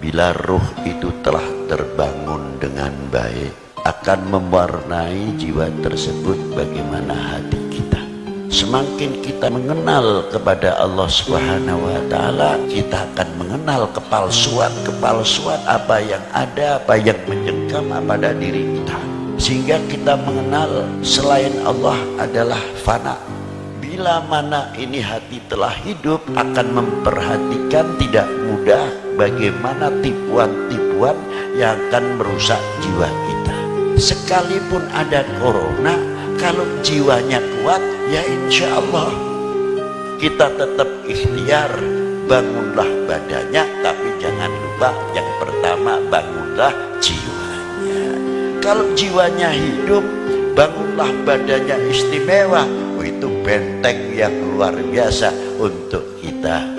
bila ruh itu telah terbangun dengan baik akan mewarnai jiwa tersebut bagaimana hati kita. Semakin kita mengenal kepada Allah Subhanahu wa taala kita akan mengenal kepalsuan-kepalsuan apa yang ada apa yang mencengkam pada diri kita. Sehingga kita mengenal selain Allah adalah fana bila mana ini hati telah hidup akan memperhatikan tidak mudah bagaimana tipuan-tipuan yang akan merusak jiwa kita. Sekalipun ada corona kalau jiwanya kuat ya insya Allah. Kita tetap ikhtiar bangunlah badannya tapi jangan lupa yang pertama bangunlah jiwanya. Kalau jiwanya hidup bangunlah badannya istimewa itu benteng yang luar biasa untuk kita